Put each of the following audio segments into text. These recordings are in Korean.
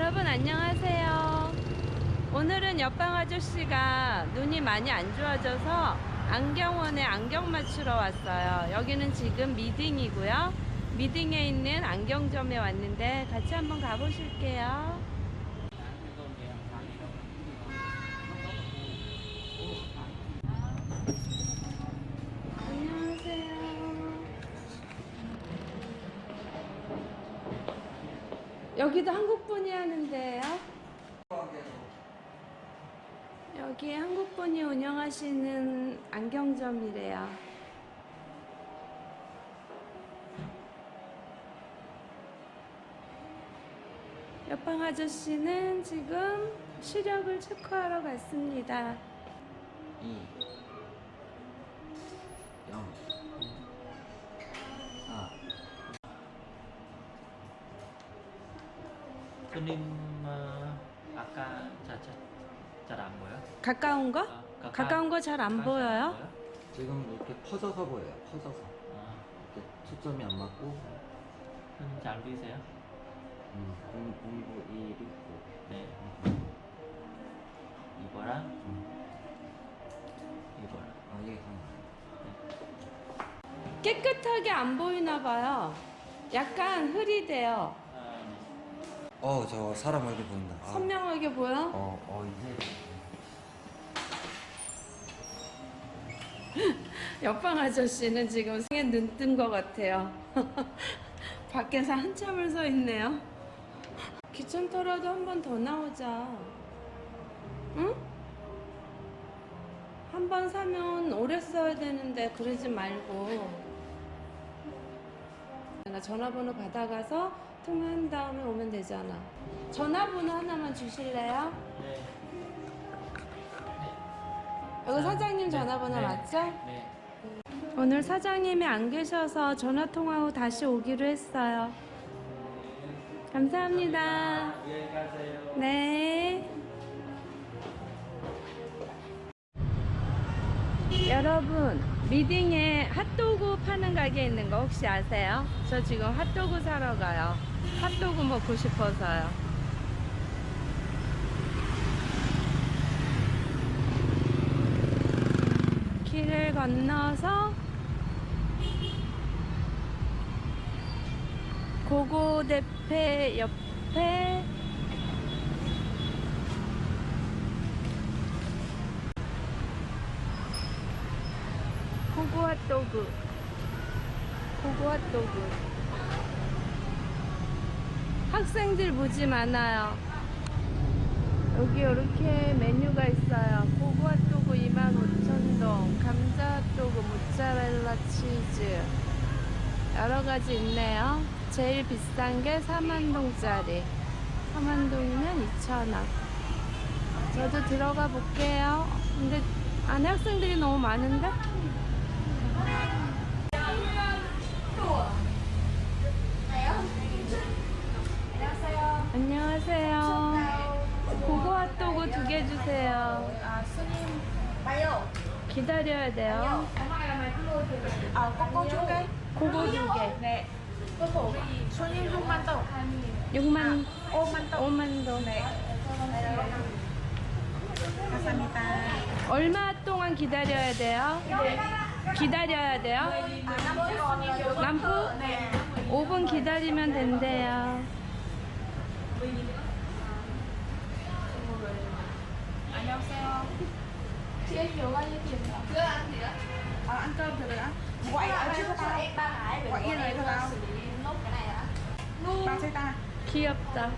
여러분 안녕하세요. 오늘은 옆방 아저씨가 눈이 많이 안 좋아져서 안경원에 안경 맞추러 왔어요. 여기는 지금 미딩이고요. 미딩에 있는 안경점에 왔는데 같이 한번 가보실게요. 여기도 한국 분이 하는데요. 여기 한국 분이 운영하시는 안경점이래요. 옆방 아저씨는 지금 시력을 체크하러 갔습니다. 2 0 4 손님 어, 아까 잘 안 보여? 가까운 거? 아, 가까- 가까운 거 잘안잘 보여요? 지금 이렇게 퍼져서 보여요 퍼져서 아, 이렇게 초점이 안 맞고 손님 잘 보이세요? 음, 공, 공부 1 있고 네. 이거랑 음. 이거랑. 아 이게 좀 깨끗하게 안 보이나 봐요. 약간 흐리대요. 아, 어, 저 사람 얼굴 보인다. 아. 선명하게 보여? 어, 어, 이제. 옆방 아저씨는 지금 생에 눈뜬 것 같아요. 밖에서 한참을 서 있네요. 귀찮더라도 한 번 더 나오자. 응? 한 번 사면 오래 써야 되는데 그러지 말고. 나 전화번호 받아가서 통화한 다음에 오면 되잖아. 전화번호 하나만 주실래요? 네. 여기 사장님 전화번호 네. 맞죠? 네. 오늘 사장님이 안 계셔서 전화 통화 후 다시 오기로 했어요. 감사합니다. 가세요. 네. 여러분, 미딩에 핫도그 파는 가게 있는 거 혹시 아세요? 저 지금 핫도그 사러 가요. 핫도그 먹고 싶어서요. 길을 건너서 고고대패 옆에 고고 핫도그 고고 핫도그 학생들 무지 많아요. 여기 이렇게 메뉴가 있어요. 핫도그 25,000동 감자 핫도그 모짜렐라 치즈. 여러가지 있네요. 제일 비싼 게 4만동짜리. 4만동이면 2,000원. 저도 들어가 볼게요. 근데 안에 학생들이 너무 많은데? 안녕하세요. 핫도그 두개 주세요. 기다려야 돼요. Ờ, con con chú cây 고고 두 개. Nè 손님 6만 동 6만, 5만 동 5만 동. 감사합니다 얼마 동안 기다려야 돼요? 기다려야 돼요? 남부? 5분 기다리면 된대요. 안녕하세요 chị em nhiều bao nhiêu tiền chưa ăn gì đó ờ, ăn cơm từ từ đã gọi ở trước cho tao gọi yên này cho tao tao xe ta 귀엽다.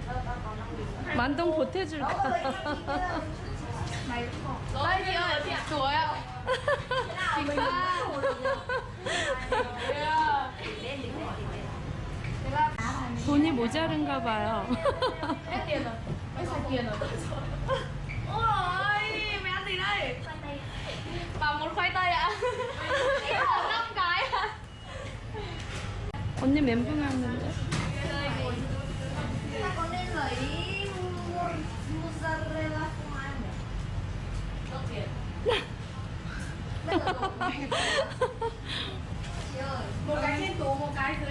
만동 보태줄까? mày cũng còn Ơi chị ơi, chị tuổi ạ Chị Pha 돈이 모자른가 봐요. Hết tiền rồi Hết sạch tiền rồi Ôi, mày ăn gì đây? Bảo một khoai tây ạ Em hỏi 5 cái ạ 언니 멘붕 왔는데? Một cái trên tủ, một cái dưới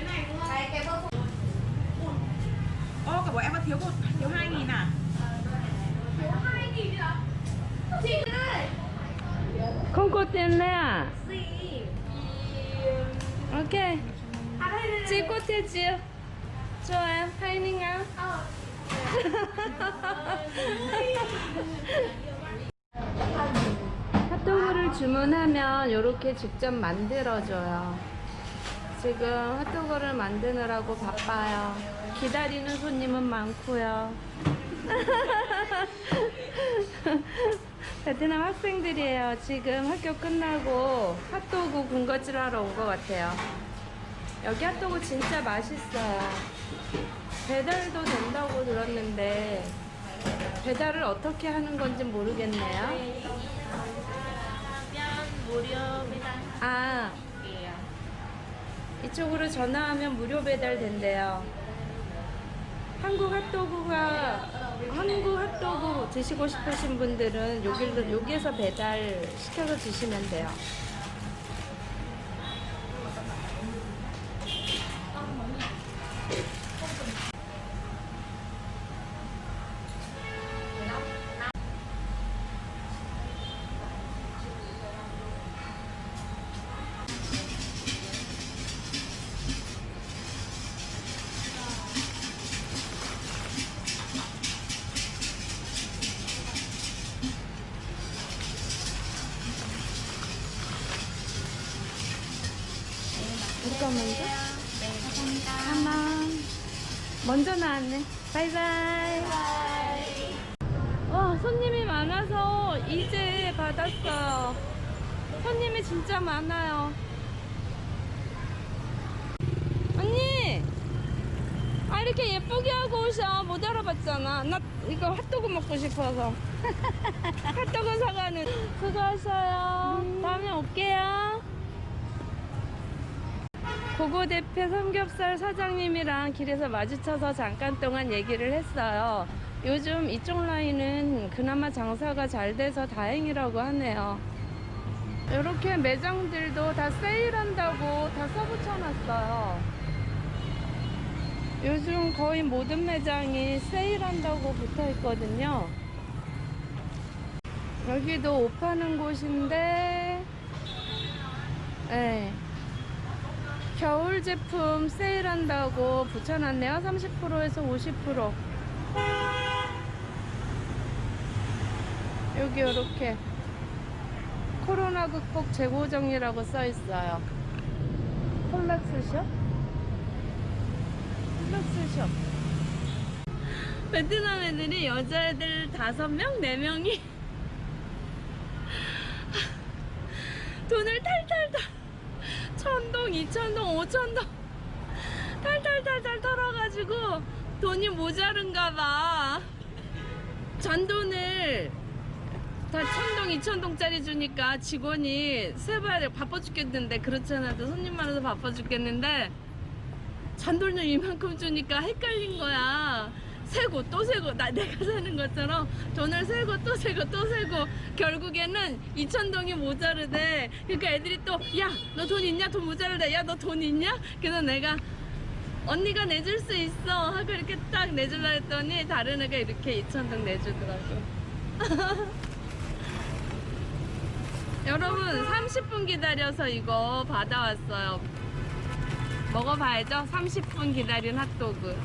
bảo em là thiếu một thiếu hai nghìn à thiếu hai nghìn à chị ơi không có tiền lẻ à gì ok à đây, đây, đây. chị có tiền chưa cho em hai nghìn à ờ. 핫도그를 주문하면 이렇게 직접 만들어줘요. 지금 핫도그를 만드느라고 바빠요. 기다리는 손님은 많고요. 베트남 학생들이에요. 지금 학교 끝나고 핫도그 군것질 하러 온 것 같아요. 여기 핫도그 진짜 맛있어요. 배달도 된다고 들었는데 배달을 어떻게 하는 건지 모르겠네요. 무료 배달. 아, 이쪽으로 전화하면 무료 배달 된대요. 한국 핫도그가 한국 핫도그 드시고 싶으신 분들은 여기로 여기에서 배달 시켜서 드시면 돼요. 누가 먼저? 하나. 먼저 나왔네. 바이바이. 와, 손님이 많아서 이제 받았어요. 손님이 진짜 많아요. 언니! 아, 이렇게 예쁘게 하고 오셔. 못 알아봤잖아. 나 이거 핫도그 먹고 싶어서. 핫도그 사가는. 수고하셔요. 다음에 올게요. 고고 대표 삼겹살 사장님이랑 길에서 마주쳐서 잠깐 동안 얘기를 했어요. 요즘 이쪽 라인은 그나마 장사가 잘 돼서 다행이라고 하네요. 이렇게 매장들도 다 세일한다고 다 써붙여놨어요. 요즘 거의 모든 매장이 세일한다고 붙어 있거든요. 여기도 옷 파는 곳인데, 네. 겨울 제품 세일한다고 붙여놨네요. 30%에서 50%. 여기 이렇게 코로나 극복 재고정이라고 써 있어요. 콜렉스숍? 콜렉스숍. 베트남 애들이 여자애들 다섯 명, 네 명이 돈을 탈탈탈 천동, 이천동, 오천동 탈탈탈탈 털어가지고 돈이 모자른가 봐. 잔돈을 다 천동, 이천동짜리 주니까 직원이 세봐야 돼. 바빠 죽겠는데 그렇잖아. 또 손님 많아서 바빠 죽겠는데 잔돈을 이만큼 주니까 헷갈린 거야. 세고 또 세고 나 내가 사는 것처럼 돈을 세고 또 세고 또 세고 결국에는 2천동이 모자르대. 그러니까 애들이 또 야 너 돈 있냐? 돈 모자르다 야 너 돈 있냐? 그래서 내가 언니가 내줄 수 있어. 하고 이렇게 딱 내줄라 했더니 다른 애가 이렇게 2천동 내주더라고. 여러분 30분 기다려서 이거 받아왔어요. 먹어봐야죠. 30분 기다린 핫도그.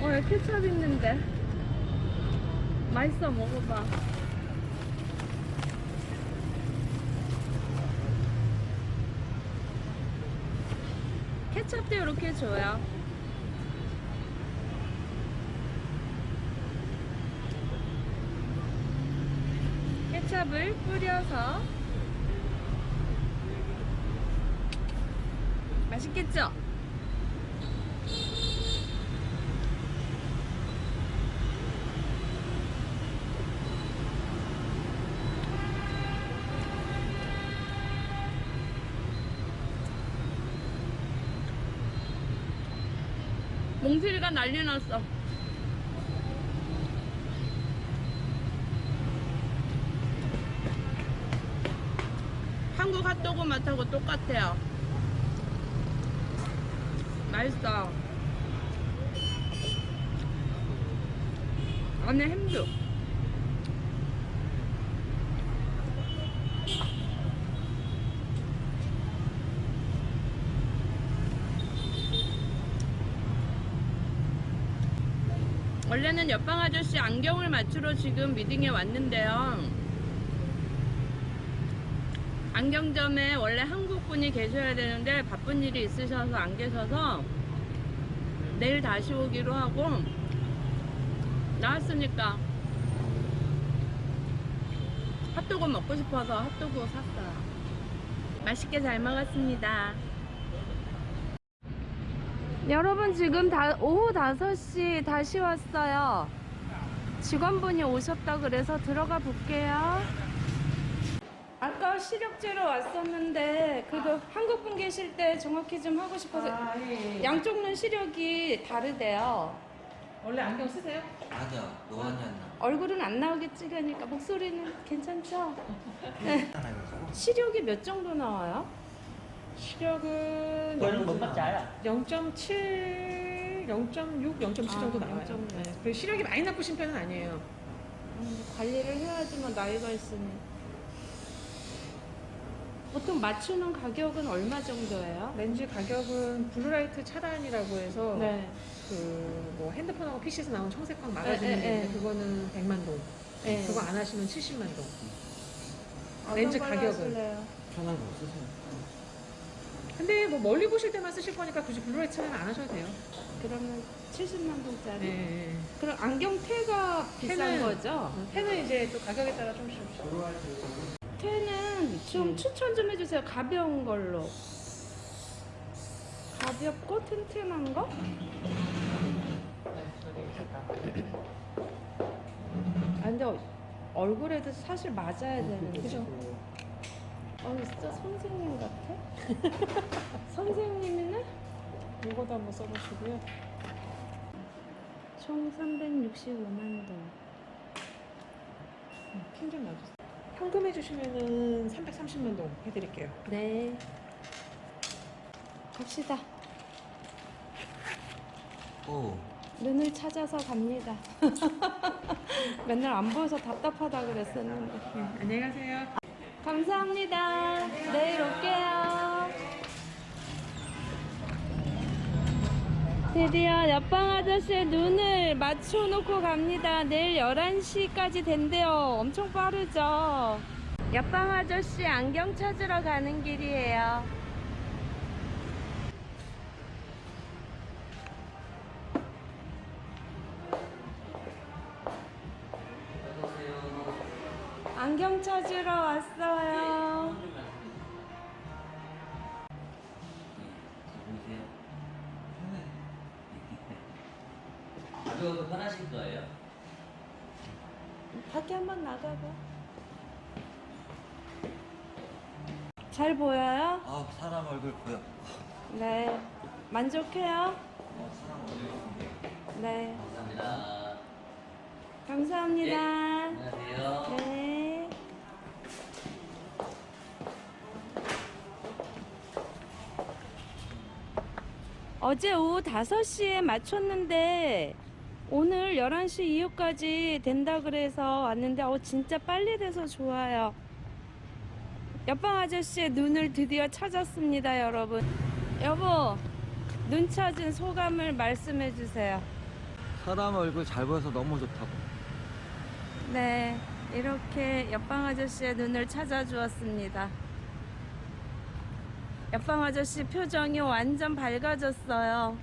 어, 케첩 있는데. 맛있어, 먹어봐. 케첩도 이렇게 줘요. 케첩을 뿌려서 맛있겠죠? 몽실이가 난리 났어. 한국 핫도그 맛하고 똑같아요. 맛있어. 안에 햄도. 원래는 옆방 아저씨 안경을 맞추러 지금 미팅에 왔는데요. 안경점에 원래 한국 분이 계셔야 되는데 바쁜 일이 있으셔서 안 계셔서 내일 다시 오기로 하고 나왔으니까 핫도그 먹고 싶어서 핫도그 샀어요. 맛있게 잘 먹었습니다. 여러분 지금 다, 오후 5시 다시 왔어요. 직원분이 오셨다 그래서 들어가 볼게요. 아까 시력제로 왔었는데 그거 한국 분 계실 때 정확히 좀 하고 싶어서 아, 예, 예. 양쪽 눈 시력이 다르대요. 원래 안경 쓰세요? 아니야, 노안이 안 나. 얼굴은 안 나오게 찍으니까 목소리는 괜찮죠? 하나가지고 시력이 몇 정도 나와요? 시력은 Quên bấm bắt trái à? 0.7, 0.6, 0.7 아, 정도 나와요. 0.6. 네. 그 시력이 많이 나쁘신 편은 아니에요. 음, 관리를 해야지만 나이가 있으니. 보통 맞추는 가격은 얼마 정도예요? 렌즈 가격은 blue light 차단이라고 해서 네. 그뭐 핸드폰하고 PC에서 나온 청색광 막아주는 에, 에, 게 에. 있는데 그거는 100만 동. 네. 그거 안 하시면 70만 동. 렌즈 가격은? 하실래요? 편한 거 쓰세요. 근데 뭐 멀리 보실 때만 쓰실 거니까 굳이 blue light 차단 안 하셔도 돼요. 그러면 70만 동짜리. 네. 그럼 안경 테가 비싼 테는- 거죠? 어, 펜은 이제 또 가격에 따라 좀씩 테는 좀 음. 추천 좀 해주세요. 가벼운 걸로. 가볍고 튼튼한 거? 아, 근데 어- 얼굴에도 사실 맞아야 되는데. 그 죠? 어, 진짜 선생님 같아? 선생님이네? 이거도 한번 써보시고요. 총 365만 동. 핀좀 놔주세요. 현금 해주시면은 330만 동 해드릴게요. 네. 갑시다. 오, 눈을 찾아서 갑니다. 맨날 안 보여서 답답하다 그랬었는데. 네, 안녕히 가세요. 감사합니다. 내일 올게요. 드디어 옆방 아저씨의 눈을 맞춰놓고 갑니다. 내일 11시까지 된대요. 엄청 빠르죠? 옆방 아저씨 안경 찾으러 가는 길이에요. 왔어요. 가벼워도 편하실 거예요? 밖에 한번 나가봐. 잘 보여요? 아, 사람 얼굴 보여. 네. 만족해요? 어, 사람 얼굴. 네. 감사합니다. 감사합니다. 안녕하세요. 네. 어제 오후 5시에 맞췄는데 오늘 11시 이후까지 된다 그래서 왔는데 어 진짜 빨리 돼서 좋아요. 옆방 아저씨의 눈을 드디어 찾았습니다, 여러분. 여보, 눈 찾은 소감을 말씀해 주세요. 사람 얼굴 잘 보여서 너무 좋다고. 네, 이렇게 옆방 아저씨의 눈을 찾아주었습니다. 옆방 아저씨 표정이 완전 밝아졌어요.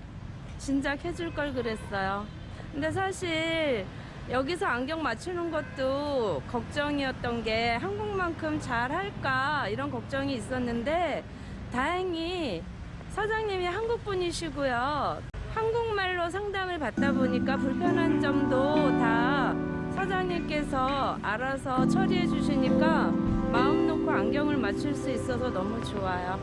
진작 해줄 걸 그랬어요. 근데 사실 여기서 안경 맞추는 것도 걱정이었던 게 한국만큼 잘 할까 이런 걱정이 있었는데 다행히 사장님이 한국 분이시고요. 한국말로 상담을 받다 보니까 불편한 점도 다 사장님께서 알아서 처리해 주시니까 마음 놓고 안경을 맞출 수 있어서 너무 좋아요.